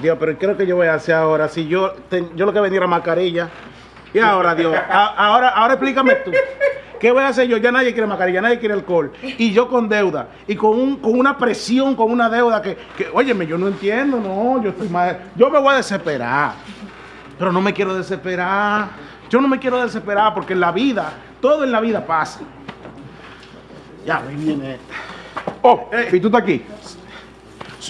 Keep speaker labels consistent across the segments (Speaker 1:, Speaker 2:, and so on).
Speaker 1: Dios, pero ¿qué es lo que yo voy a hacer ahora? Si yo, ten- yo lo que vendía era mascarilla. Y ahora, Dios, ahora, ahora explícame tú. ¿Qué voy a hacer yo? Ya nadie quiere mascarilla, nadie quiere alcohol. Y yo con deuda. Y con, un, con una presión, con una deuda que, que, óyeme, yo no entiendo, no, yo estoy mal. Yo me voy a desesperar. Pero no me quiero desesperar. Yo no me quiero desesperar porque en la vida, todo en la vida pasa. Ya, ahí viene.
Speaker 2: Oh, y tú estás aquí.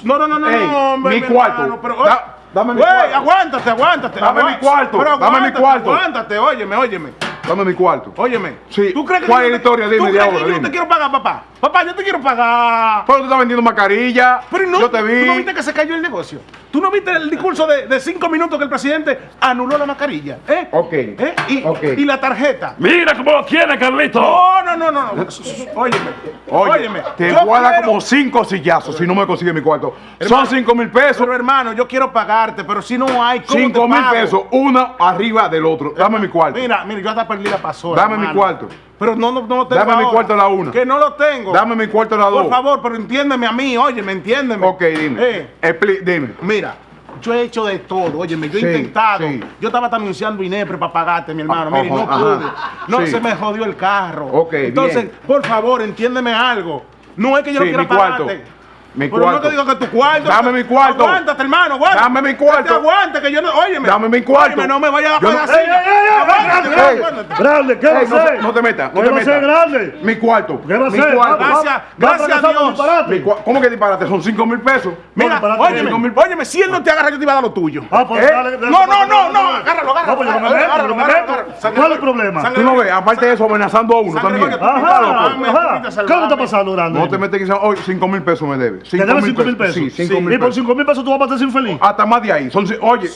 Speaker 1: No, no, no, no,
Speaker 2: Ey,
Speaker 1: no, hombre,
Speaker 2: mi cuarto.
Speaker 1: hermano, pero,
Speaker 2: Da- dame mi
Speaker 1: Güey,
Speaker 2: cuarto.
Speaker 1: aguántate, aguántate.
Speaker 2: Dame mi cuarto,
Speaker 1: pero
Speaker 2: dame mi cuarto.
Speaker 1: Aguántate, óyeme, óyeme.
Speaker 2: Dame mi cuarto.
Speaker 1: Óyeme.
Speaker 2: Sí,
Speaker 1: ¿Tú crees que
Speaker 2: ¿cuál es la historia? Dime
Speaker 1: ¿tú
Speaker 2: de
Speaker 1: crees que yo te quiero pagar, papá? Papá, yo te quiero pagar.
Speaker 2: Pero tú estás vendiendo mascarilla.
Speaker 1: Pero no,
Speaker 2: yo te vi.
Speaker 1: ¿tú no viste que se cayó el negocio? ¿Tú no viste el discurso de, de cinco minutos que el presidente anuló la mascarilla? ¿Eh?
Speaker 2: Ok.
Speaker 1: ¿Eh? Y,
Speaker 2: Ok.
Speaker 1: y la tarjeta.
Speaker 3: Mira cómo lo quiere, Carlito.
Speaker 1: No, no, no, no. no. Óyeme.
Speaker 2: Oye,
Speaker 1: óyeme.
Speaker 2: te voy a dar como cinco sillazos si no me consigues mi cuarto.
Speaker 1: Hermano,
Speaker 2: Son cinco mil pesos.
Speaker 1: Pero hermano, yo quiero pagarte, pero si no hay, ¿cómo
Speaker 2: Cinco
Speaker 1: te
Speaker 2: mil
Speaker 1: pago?
Speaker 2: pesos, uno arriba del otro. Dame mi cuarto.
Speaker 1: Mira, mira, yo hasta perdí la pasora.
Speaker 2: Dame mi cuarto.
Speaker 1: Pero no, no, no lo tengo
Speaker 2: Dame mi cuarto a la una.
Speaker 1: Que no lo tengo.
Speaker 2: Dame mi cuarto a la dos.
Speaker 1: Por favor, pero entiéndeme a mí, oye, me entiéndeme.
Speaker 2: Ok, dime.
Speaker 1: Eh,
Speaker 2: Expli- dime.
Speaker 1: mira, yo he hecho de todo, óyeme, yo he
Speaker 2: Sí,
Speaker 1: intentado.
Speaker 2: sí.
Speaker 1: Yo estaba hasta anunciando Inepre para pagarte, mi hermano.
Speaker 2: Ah,
Speaker 1: Mira, y no pude. No,
Speaker 2: Sí.
Speaker 1: se me jodió el carro.
Speaker 2: Ok,
Speaker 1: Entonces,
Speaker 2: bien.
Speaker 1: por favor, entiéndeme algo. No es que yo no quiera
Speaker 2: mi cuarto. Mi
Speaker 1: pero
Speaker 2: cuarto.
Speaker 1: no te digo que tu cuarto.
Speaker 2: Dame mi cuarto.
Speaker 1: Aguántate, hermano, aguántate.
Speaker 2: Dame mi cuarto.
Speaker 1: Que te aguante, que yo no. Óyeme.
Speaker 2: Dame mi cuarto.
Speaker 1: Óyeme, no me vayas a
Speaker 2: Yo no-
Speaker 1: pagar
Speaker 2: Ey,
Speaker 1: así.
Speaker 4: ey, ey, ey,
Speaker 1: Aguántate,
Speaker 4: ey,
Speaker 1: aguántate.
Speaker 4: Grande, ¿qué va a
Speaker 2: Ey, no, te,
Speaker 4: hacer?
Speaker 2: no te metas, no
Speaker 4: ¿Qué
Speaker 2: te metas.
Speaker 4: grande?
Speaker 2: Mi cuarto.
Speaker 1: Gracias,
Speaker 4: va
Speaker 1: gracias a Dios.
Speaker 2: ¿Cómo que disparate? Son cinco mil pesos.
Speaker 1: Mira,
Speaker 4: disparate,
Speaker 1: óyeme, óyeme, si él no te agarra, yo te iba a dar lo tuyo.
Speaker 4: Ah, pues
Speaker 2: ¿Eh?
Speaker 4: dale, dale,
Speaker 1: No, no, no, no, agárralo, agárralo,
Speaker 4: pues ¿Cuál es el problema?
Speaker 2: Tú no ves, aparte de eso, amenazando a uno también.
Speaker 4: Ajá.
Speaker 1: Pepita,
Speaker 4: ¿Qué está pasando, grande?
Speaker 2: No te metes que hoy cinco mil pesos me debes.
Speaker 4: ¿Te debes 5 mil pesos?
Speaker 2: Sí, cinco
Speaker 4: Sí.
Speaker 2: mil
Speaker 4: Y por
Speaker 2: pesos.
Speaker 4: 5 mil pesos tú vas a matar infeliz.
Speaker 2: Hasta más de ahí. Son, oye,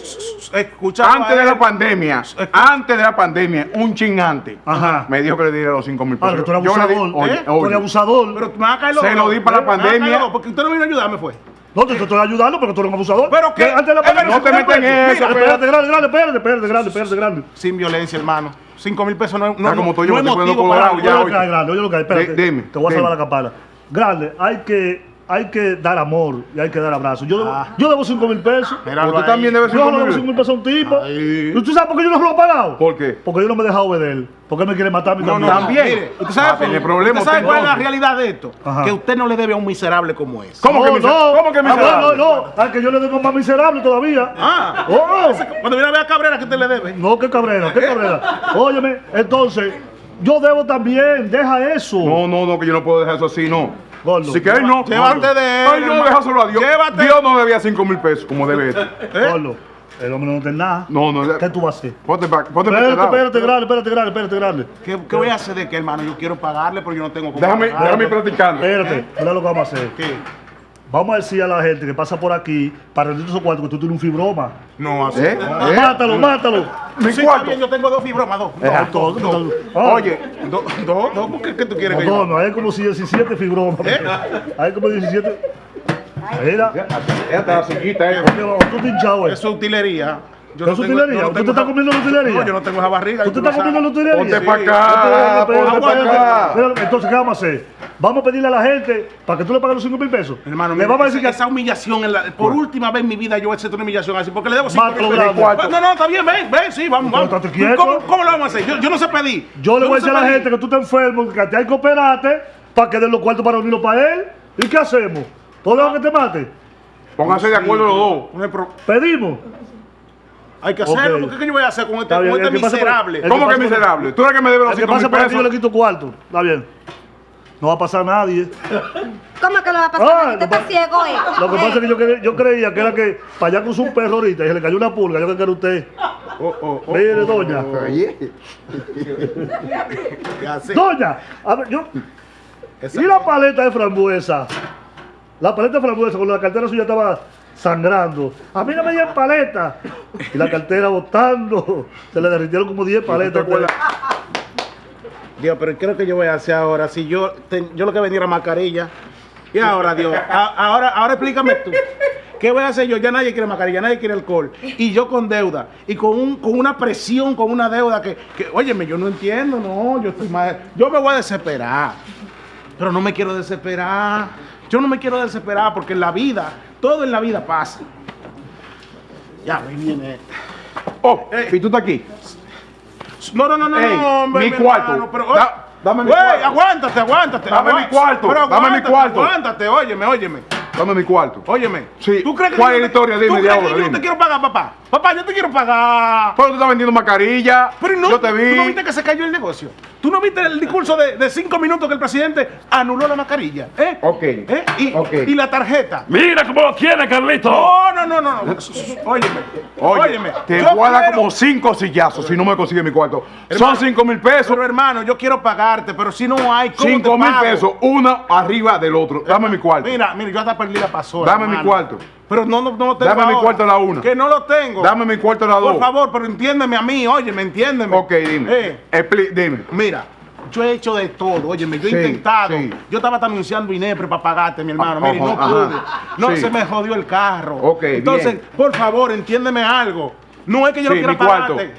Speaker 1: Escucha,
Speaker 2: antes de la pandemia, antes de la pandemia, un chingante
Speaker 4: Ajá.
Speaker 2: me dijo que le diera los cinco mil
Speaker 4: Ahora
Speaker 2: pesos.
Speaker 4: que tú eres
Speaker 2: Yo le di-
Speaker 4: abusador.
Speaker 2: oye,
Speaker 4: ¿eh? Tú
Speaker 2: oye,
Speaker 4: eres abusador.
Speaker 1: Pero me va a caer los
Speaker 2: Se lo di para la pandemia.
Speaker 1: Porque usted no vino a ayudarme, fue.
Speaker 4: No, te te estoy ayudando porque tú eres un abusador.
Speaker 1: Pero que-
Speaker 4: antes de la pandemia-
Speaker 2: no te metas en eso,
Speaker 4: Espérate, grande, grande, espérate, espérate, grande, espérate, grande.
Speaker 1: Sin violencia, hermano. Cinco mil pesos no es no,
Speaker 2: Está como
Speaker 1: no,
Speaker 2: tú, yo
Speaker 1: no
Speaker 2: me
Speaker 1: es
Speaker 2: estoy poniendo
Speaker 1: motivo para
Speaker 2: colorado
Speaker 4: Oye
Speaker 2: ya
Speaker 4: lo
Speaker 2: hoy.
Speaker 4: que hay, grande, oye lo que hay, espérate.
Speaker 2: Di- dime,
Speaker 4: te voy a salvar la campana. Grande, hay que, hay que dar amor y hay que dar abrazos. Yo, debo-
Speaker 1: Ah.
Speaker 4: yo debo 5 mil pesos.
Speaker 1: Ahí.
Speaker 2: también debe
Speaker 4: Yo
Speaker 2: cinco
Speaker 4: no debo 5
Speaker 2: mil.
Speaker 4: mil pesos a un tipo. ¿Y tú sabes por qué yo no se lo he pagado?
Speaker 2: ¿Por qué?
Speaker 4: Porque yo no me he dejado ver Porque me quiere matar a mí
Speaker 1: No, no,
Speaker 4: también.
Speaker 1: no.
Speaker 2: También.
Speaker 1: Mire, ¿usted sabe,
Speaker 2: a tener problemas
Speaker 1: ¿usted sabe
Speaker 2: usted
Speaker 1: cuál es la realidad de esto?
Speaker 4: Ajá.
Speaker 1: Que usted no le debe a un miserable como es.
Speaker 2: ¿Cómo que
Speaker 4: No,
Speaker 2: miserable?
Speaker 4: no.
Speaker 2: ¿Cómo que
Speaker 4: Ah,
Speaker 2: miserable?
Speaker 4: No, no, no. Al que yo le debo más miserable todavía.
Speaker 1: Ah,
Speaker 4: Oh.
Speaker 1: cuando viene a ver a Cabrera, ¿qué usted le debe?
Speaker 4: No, qué cabrera, qué cabrera. Óyeme, entonces, yo debo también, deja eso.
Speaker 2: No, no, no, que yo no puedo dejar eso así, no.
Speaker 4: Gordo.
Speaker 2: Si que él no.
Speaker 1: Llévate de él,
Speaker 2: Ay, no, déjaselo a Dios.
Speaker 1: Llévate.
Speaker 2: Dios no debía cinco mil pesos como debe este.
Speaker 1: ¿Eh?
Speaker 4: Gordo, el hombre no tiene nada.
Speaker 2: No, no.
Speaker 4: ¿Qué tú vas a hacer?
Speaker 2: Ponte pa- ponte
Speaker 4: Espérate,
Speaker 2: este lado.
Speaker 4: espérate, grande, espérate, grande, espérate, grande.
Speaker 1: ¿Qué, qué voy a hacer de qué, hermano? Yo quiero pagarle, pero yo no tengo cómo
Speaker 2: Déjame,
Speaker 1: pagarle.
Speaker 2: déjame ir platicando.
Speaker 4: Espérate, mira lo que vamos a hacer.
Speaker 1: ¿Qué?
Speaker 4: Vamos a decir a la gente que pasa por aquí para rendir esos cuartos que tú tienes un fibroma.
Speaker 1: No, así.
Speaker 2: ¿Eh? ¿Eh?
Speaker 4: Mátalo, mátalo.
Speaker 2: Mi
Speaker 1: Sí,
Speaker 2: cuarto.
Speaker 1: bien, yo tengo dos fibromas, dos.
Speaker 2: Eh,
Speaker 1: Dos,
Speaker 4: Todo-
Speaker 1: dos,
Speaker 2: Oye,
Speaker 1: Dos, dos, dos, ¿por qué, qué tú quieres que
Speaker 4: No,
Speaker 1: yo
Speaker 4: no, hay como si 17 fibromas.
Speaker 1: ¿Eh?
Speaker 4: Hay como 17. Mira,
Speaker 2: la sillita, eh.
Speaker 4: tú estás hinchado, eh.
Speaker 1: Eso es utilería. Yo
Speaker 4: ¿Eso es
Speaker 1: tengo-
Speaker 4: utilería?
Speaker 1: yo
Speaker 4: ¿Usted está comiendo la utilería?
Speaker 1: No, yo no tengo esa barriga.
Speaker 4: ¿Tú
Speaker 1: y
Speaker 4: te
Speaker 1: lo
Speaker 4: estás comiendo utilería?
Speaker 2: Ponte pa' acá, ponte
Speaker 4: espérate,
Speaker 2: pa'
Speaker 4: espérate.
Speaker 2: acá.
Speaker 4: Entonces, ¿qué vamos a hacer? Vamos a pedirle a la gente para que tú le pagues los 5 mil pesos.
Speaker 1: Hermano,
Speaker 4: le vamos a decir que
Speaker 1: esa humillación, por última vez en mi vida yo he hecho una humillación así, porque le debo cinco
Speaker 4: Mátalo,
Speaker 1: mil pesos. No, no, está bien, ven, ven, sí, vamos, vamos. ¿Cómo, cómo lo vamos a hacer? Yo, yo no sé pedir.
Speaker 4: yo le voy a
Speaker 1: no
Speaker 4: decir a la gente que tú estás enfermo, que te hay que operarte para que den los cuartos para unirlo para él. ¿Y qué hacemos? ¿Podemos que te mate?
Speaker 2: Pónganse de acuerdo los dos.
Speaker 1: No
Speaker 4: Pedimos.
Speaker 1: Hay que hacerlo, ¿qué yo voy a hacer con este,
Speaker 4: bien,
Speaker 1: con este
Speaker 4: por-
Speaker 1: miserable?
Speaker 2: ¿Cómo que miserable? Tú eres que me debes los
Speaker 4: El que
Speaker 2: cinco
Speaker 4: pase
Speaker 2: mil
Speaker 4: por aquí yo le
Speaker 2: pesos.
Speaker 4: quito cuarto. Está bien. No va a pasar nadie.
Speaker 5: ¿Cómo que no va a pasar?
Speaker 4: Ah,
Speaker 5: nada? ¿Usted
Speaker 4: lo
Speaker 5: está ciego, eh?
Speaker 4: Lo que pasa es que yo, cre- yo creía que era que para allá cruzó un perro ahorita y se le cayó una pulga. Yo creo que era usted.
Speaker 1: Oh, oh, oh,
Speaker 4: Mire,
Speaker 1: oh,
Speaker 4: doña.
Speaker 1: oh,
Speaker 2: Oye.
Speaker 1: ¿qué hace?
Speaker 4: Doña, a ver, yo.
Speaker 1: Esa-
Speaker 4: ¿Y la paleta de frambuesa? La paleta de frambuesa, cuando la cartera suya estaba sangrando. A mí no me dieron paleta. Y la cartera botando. Se le derritieron como 10 paletas.
Speaker 1: Dios, pero ¿qué es lo que yo voy a hacer ahora? Si yo, yo lo que vendía era mascarilla. Y ahora, Dios, a- ahora, ahora explícame tú. ¿Qué voy a hacer yo? Ya nadie quiere mascarilla, nadie quiere alcohol. Y yo con deuda. Y con, un, con una presión, con una deuda que, que, óyeme, yo no entiendo, no, yo estoy mal. Yo me voy a desesperar. Pero no me quiero desesperar. Yo no me quiero desesperar porque en la vida, todo en la vida pasa. Ya, ahí viene.
Speaker 2: Oh, y tú estás aquí.
Speaker 1: No, no, no, no,
Speaker 2: Ey,
Speaker 1: no, hombre,
Speaker 2: mi cuarto.
Speaker 1: hermano, pero,
Speaker 2: Da- dame mi
Speaker 1: Güey,
Speaker 2: cuarto.
Speaker 1: aguántate, aguántate.
Speaker 2: Dame mi cuarto,
Speaker 1: pero
Speaker 2: dame mi cuarto.
Speaker 1: Aguántate, óyeme, óyeme.
Speaker 2: Dame mi cuarto.
Speaker 1: Óyeme.
Speaker 2: Sí,
Speaker 1: ¿Tú crees que
Speaker 2: ¿cuál es la historia? Dime
Speaker 1: ¿Tú
Speaker 2: de ahora,
Speaker 1: yo no te quiero pagar, papá? Papá, yo te quiero pagar.
Speaker 2: Pero tú estás vendiendo mascarilla.
Speaker 1: Pero no,
Speaker 2: Yo te vi.
Speaker 1: ¿tú no viste que se cayó el negocio? ¿Tú no viste el discurso de, de cinco minutos que el presidente anuló la mascarilla? ¿Eh?
Speaker 2: Ok.
Speaker 1: ¿Eh? Y,
Speaker 2: Ok.
Speaker 1: y la tarjeta.
Speaker 3: Mira cómo lo tiene, Carlito.
Speaker 1: No, no, no, no. Óyeme.
Speaker 2: Oye,
Speaker 1: óyeme.
Speaker 2: te voy a dar
Speaker 1: quiero-
Speaker 2: como cinco sillazos si no me consigues mi cuarto.
Speaker 1: Hermano,
Speaker 2: Son cinco mil pesos.
Speaker 1: Pero hermano, yo quiero pagarte, pero si no hay, ¿cómo
Speaker 2: Cinco
Speaker 1: te
Speaker 2: mil
Speaker 1: pago?
Speaker 2: pesos, uno arriba del otro. Dame mi cuarto.
Speaker 1: Mira, mira, yo hasta perdí la pasora.
Speaker 2: Dame mi cuarto.
Speaker 1: Pero no, no, no lo tengo
Speaker 2: Dame mi cuarto a la una.
Speaker 1: Que no lo tengo.
Speaker 2: Dame mi cuarto a
Speaker 1: Por
Speaker 2: dos.
Speaker 1: favor, pero entiéndeme a mí, óyeme, entiéndeme.
Speaker 2: Ok, dime.
Speaker 1: Eh,
Speaker 2: Expli- dime.
Speaker 1: mira, yo he hecho de todo, óyeme, yo he
Speaker 2: Sí,
Speaker 1: intentado.
Speaker 2: sí.
Speaker 1: Yo estaba hasta anunciando INEPRE para pagarte, mi hermano. Mira, y no pude. No,
Speaker 2: Sí.
Speaker 1: se me jodió el carro.
Speaker 2: Ok,
Speaker 1: Entonces,
Speaker 2: bien.
Speaker 1: por favor, entiéndeme algo. No es que yo
Speaker 2: Sí,
Speaker 1: no quiera
Speaker 2: mi cuarto.
Speaker 1: pagarte.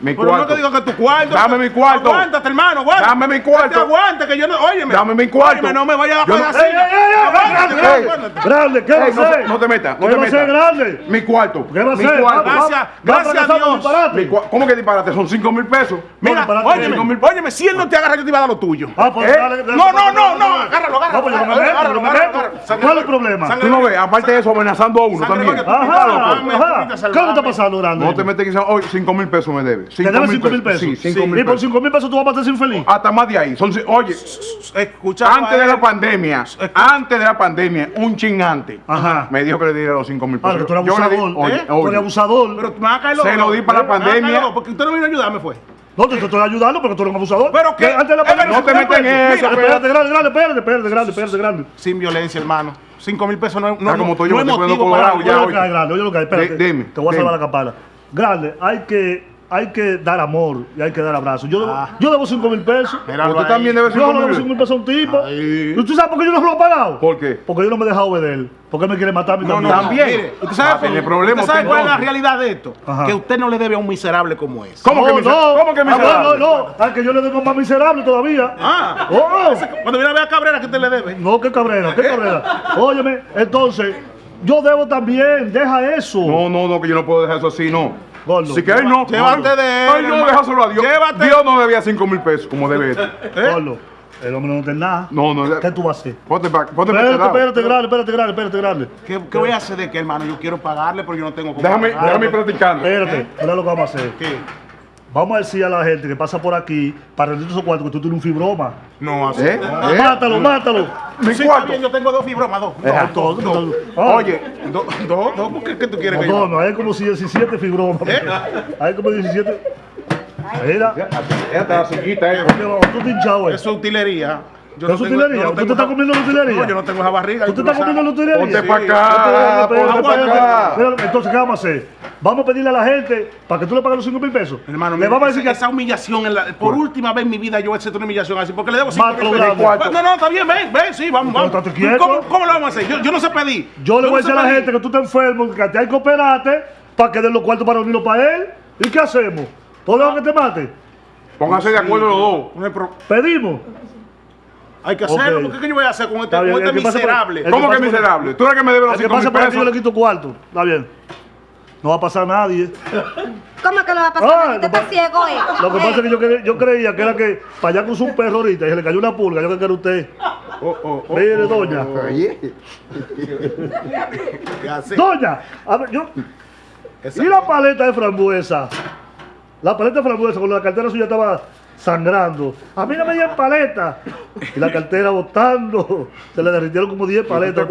Speaker 2: Mi
Speaker 1: pero
Speaker 2: cuarto.
Speaker 1: no te digo que tu cuarto.
Speaker 2: Dame mi cuarto.
Speaker 1: Aguántate, hermano, aguántate.
Speaker 2: Dame mi cuarto.
Speaker 1: Que te Aguante, que yo no. Óyeme.
Speaker 2: Dame mi cuarto.
Speaker 1: Óyeme, no me vayas a
Speaker 4: ¡Ey,
Speaker 1: así.
Speaker 4: ¡Grande!
Speaker 1: aguántate.
Speaker 4: ¡Grande! ¿Qué va a
Speaker 2: Ey, no, te- metas, no
Speaker 4: ¿Qué
Speaker 2: te metas.
Speaker 4: grande?
Speaker 2: Mi cuarto.
Speaker 4: ¿Qué va a va-
Speaker 1: Gracias, gracias a Dios.
Speaker 2: ¿Cómo que disparate? Son cinco mil pesos.
Speaker 1: Mira, óyeme, óyeme, si él no te agarra, yo te iba a dar lo tuyo.
Speaker 4: Ah, pues
Speaker 2: ¿Eh?
Speaker 4: dale,
Speaker 1: No, no, no, no, agárralo, agárralo.
Speaker 4: No, pues
Speaker 1: agárralo, agárralo,
Speaker 4: ¿Cuál es el problema?
Speaker 2: Tú no ves, aparte de eso, amenazando a uno también.
Speaker 4: Ajá, ajá.
Speaker 1: tú
Speaker 4: ¿Qué es
Speaker 1: salvame.
Speaker 4: lo que está pasando, grande?
Speaker 2: No te metes que hoy cinco mil pesos me debe.
Speaker 4: ¿Te debes 5 mil pesos?
Speaker 2: Sí, mil
Speaker 4: Y por
Speaker 2: pesos.
Speaker 4: 5 mil pesos tú vas a pasar infeliz.
Speaker 2: Hasta más de ahí. Son, oye,
Speaker 1: Escucha.
Speaker 2: antes de la pandemia, antes de la pandemia, un chingante
Speaker 4: Ajá.
Speaker 2: me dijo que le diera los cinco mil pesos.
Speaker 4: Ahora, tú eres
Speaker 2: Yo le di-
Speaker 4: abusador.
Speaker 2: oye,
Speaker 4: ¿eh? Tú eres
Speaker 2: oye,
Speaker 4: abusador.
Speaker 1: Pero me va a caer los
Speaker 2: Se lo di para la pandemia.
Speaker 1: dos, Porque usted no vino a ayudarme, fue.
Speaker 4: No, te te estoy ayudando, pero tú eres un abusador.
Speaker 1: ¿Pero qué?
Speaker 4: Que Antes de la pandemia-
Speaker 2: no te metas en eso,
Speaker 4: Espérate, grande, grande, espérate, espérate, grande, espérate, grande.
Speaker 1: Sin violencia, hermano. Cinco mil pesos no es no,
Speaker 2: Ah, como
Speaker 1: no,
Speaker 2: estoy yo,
Speaker 1: no es
Speaker 2: me estoy poniendo
Speaker 1: motivo para
Speaker 2: colorado
Speaker 4: Oye
Speaker 2: ya,
Speaker 4: lo
Speaker 2: oye.
Speaker 4: que hay, grande, oye lo que hay, espérate.
Speaker 2: Di- dime,
Speaker 4: te voy a salvar la campana. Grande, hay que, hay que dar amor y hay que dar abrazos. Yo debo,
Speaker 1: Ah.
Speaker 4: yo debo 5 mil pesos.
Speaker 1: Míralo
Speaker 2: Usted
Speaker 1: ahí.
Speaker 2: también debe
Speaker 4: Yo
Speaker 2: cinco
Speaker 4: no debo 5
Speaker 2: mil
Speaker 4: mil pesos a un tipo. ¿Y tú sabes por qué yo no lo he pagado?
Speaker 2: ¿Por qué?
Speaker 4: Porque yo no me he dejado obeder. Porque él me quiere matar a mí
Speaker 1: No, no,
Speaker 4: también.
Speaker 2: También.
Speaker 1: Mire, ¿usted sabe,
Speaker 2: Ah, tiene problema
Speaker 1: ¿usted sabe cuál es la realidad de esto?
Speaker 4: Ajá.
Speaker 1: Que usted no le debe a un miserable como ese.
Speaker 2: ¿Cómo que
Speaker 4: no,
Speaker 2: miser-
Speaker 4: no.
Speaker 2: cómo que
Speaker 4: Ah,
Speaker 2: miserable?
Speaker 4: No, no, no. Al que yo le debo más miserable todavía.
Speaker 1: Ah.
Speaker 4: Oh.
Speaker 1: Cuando viene a ver a Cabrera, que usted le debe?
Speaker 4: No, qué cabrera, qué cabrera. Óyeme, entonces, yo debo también, deja eso.
Speaker 2: No, no, no, que yo no puedo dejar eso así, no.
Speaker 4: Gordo.
Speaker 2: Si quieres, no.
Speaker 1: Llévate de él,
Speaker 2: Ay, no,
Speaker 1: hermano.
Speaker 2: déjaselo a Dios.
Speaker 1: Llévate.
Speaker 2: Dios no debía cinco mil pesos, como debe este.
Speaker 1: ¿Eh?
Speaker 4: Gordo, el hombre no tiene nada.
Speaker 2: No, no.
Speaker 4: ¿Qué tú vas a hacer?
Speaker 2: Ponte pa- ponte
Speaker 4: Espérate,
Speaker 2: este
Speaker 4: espérate, grande, espérate, grande, espérate, grande.
Speaker 1: ¿Qué, qué voy a hacer de qué, hermano? Yo quiero pagarle, pero yo no tengo cómo
Speaker 2: Déjame, déjame ir practicando.
Speaker 4: Espérate, mira lo que vamos a hacer.
Speaker 1: ¿Qué?
Speaker 4: Vamos a decir a la gente que pasa por aquí para rendir esos cuartos que tú tienes un fibroma.
Speaker 1: No, así.
Speaker 2: ¿Eh?
Speaker 1: no.
Speaker 2: ¿Eh?
Speaker 4: Mátalo, mátalo.
Speaker 2: Mi
Speaker 1: Sí,
Speaker 2: cuarto.
Speaker 1: está bien, yo tengo dos fibromas, dos.
Speaker 2: Eh,
Speaker 1: Dos,
Speaker 4: Todo,
Speaker 1: dos, dos.
Speaker 4: Ah,
Speaker 2: Oye,
Speaker 1: Dos, dos, dos, ¿por qué, qué tú quieres que
Speaker 4: No,
Speaker 1: yo
Speaker 4: no, hay como si 17 fibromas.
Speaker 1: ¿Eh?
Speaker 4: Hay como 17. Mira,
Speaker 2: Esta la sillita, eh.
Speaker 4: tú te hinchado, eh.
Speaker 1: Eso es utilería. Yo
Speaker 4: ¿Qué es utilería?
Speaker 1: no
Speaker 4: ¿Usted está
Speaker 1: esa-
Speaker 4: comiendo la utilería?
Speaker 1: No, yo no tengo esa barriga.
Speaker 4: ¿Tú
Speaker 1: y
Speaker 4: te
Speaker 1: tú lo
Speaker 4: estás comiendo utilería?
Speaker 2: Ponte pa'
Speaker 4: Sí.
Speaker 2: acá, ponte
Speaker 4: espérate,
Speaker 2: pa'
Speaker 4: espérate.
Speaker 2: acá.
Speaker 4: Entonces, ¿qué vamos a hacer? Vamos a pedirle a la gente para que tú le pagues los 5 mil pesos.
Speaker 1: Hermano,
Speaker 4: le vamos a decir
Speaker 1: esa,
Speaker 4: que
Speaker 1: esa humillación, en la- por última vez en mi vida yo hecho una humillación así, porque le debo cinco
Speaker 4: Mátalo,
Speaker 1: mil pesos. No, no, está bien, ven, ven, sí, vamos, vamos. ¿Cómo, cómo lo vamos a hacer? Yo, yo no sé pedir.
Speaker 4: yo le voy a decir a la gente que tú estás enfermo, que te hay que operarte para que den los cuartos para unirlo para él. ¿Y qué hacemos? ¿Podemos que te mate?
Speaker 2: Pónganse de acuerdo los dos.
Speaker 4: Pedimos.
Speaker 1: Hay que hacerlo,
Speaker 4: Ok.
Speaker 1: porque ¿qué yo voy a hacer con este,
Speaker 4: Está bien,
Speaker 1: con este
Speaker 4: el que por-
Speaker 1: miserable?
Speaker 4: el-
Speaker 2: ¿Cómo que
Speaker 4: pasa por-
Speaker 2: miserable? Tú eres que me debes los
Speaker 4: El que
Speaker 2: cinco
Speaker 4: pase
Speaker 2: mil
Speaker 4: por aquí yo le
Speaker 2: pesos.
Speaker 4: quito cuarto. Está bien. No va a pasar nadie.
Speaker 5: ¿Cómo que lo va a pasar?
Speaker 4: Ah,
Speaker 5: ¿Usted
Speaker 4: lo
Speaker 5: está ciego, eh?
Speaker 4: Lo que pasa es que yo, cre- yo creía que era que para allá cruzó un perro ahorita y se le cayó una pulga. Yo creo que era usted.
Speaker 1: Oh, oh, oh,
Speaker 4: Mire,
Speaker 1: oh,
Speaker 4: doña.
Speaker 1: ¿qué hace?
Speaker 4: Doña, a ver, yo.
Speaker 1: Esa-
Speaker 4: ¿Y la paleta de frambuesa? La paleta de frambuesa, cuando la cartera suya estaba sangrando. A mí no me dieron paleta. Y la cartera botando. Se le derritieron como 10 paletas.